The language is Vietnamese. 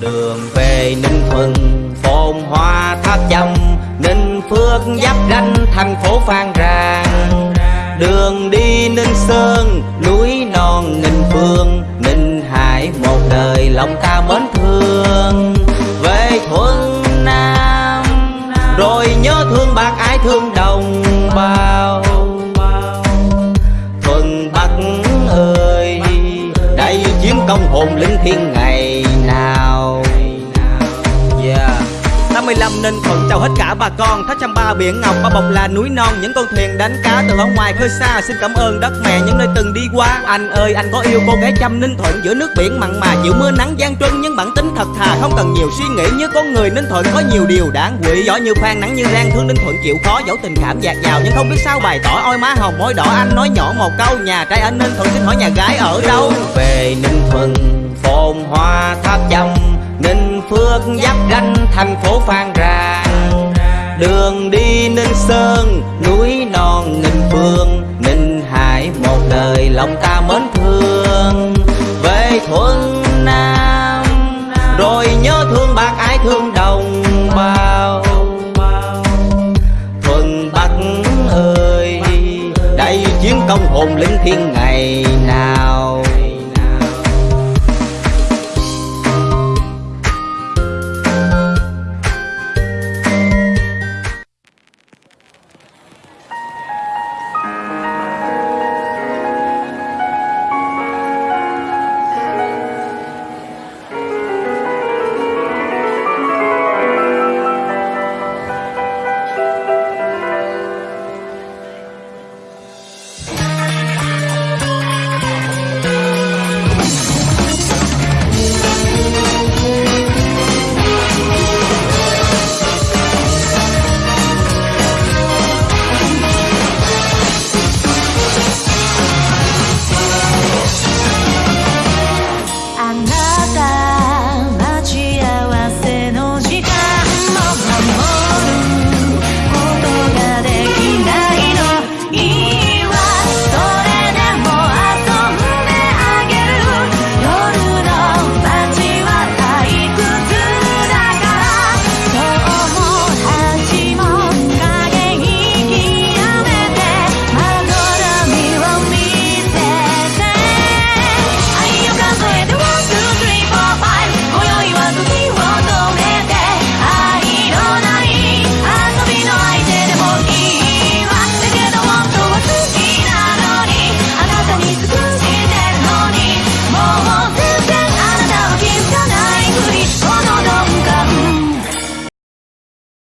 Đường về Ninh Thuận, phồn hoa tháp châm Ninh Phước giáp ranh thành phố Phan Rang. Đường đi Ninh Sơn, núi non nghìn phương, Ninh Hải một đời lòng ta mến thương. Về Thuận Nam, rồi nhớ thương bác ái thương đồng bào. Thuận Bắc ơi, đây chiến công hồn lính thiên ngày nào? 85 Ninh Thuận chào hết cả bà con. Thác trăm ba biển ngọc, ba bọc là núi non. Những con thuyền đánh cá từ ở ngoài khơi xa. Xin cảm ơn đất mẹ những nơi từng đi qua. Anh ơi, anh có yêu cô gái trăm Ninh Thuận Giữa nước biển mặn mà. Chịu mưa nắng gian truân Nhưng bản tính thật thà. Không cần nhiều suy nghĩ Như con người Ninh Thuận có nhiều điều. Đáng quỷ giỏi như khoan, nắng như rang, thương Ninh Thuận chịu khó. Dẫu tình cảm dạt dào nhưng không biết sao bày tỏ. Ôi má hồng, môi đỏ, anh nói nhỏ một câu. Nhà trai anh Ninh Thuận xin hỏi nhà gái ở đâu? Về Ninh thành phố Phan Rang. Đường đi Ninh Sơn, núi non ninh phương, Ninh Hải một đời lòng ta mến thương. Về Thuận Nam, rồi nhớ thương bác ái thương đồng bào. Thuận Bắc ơi, đây chiến công hồn lĩnh thiên ngày nào?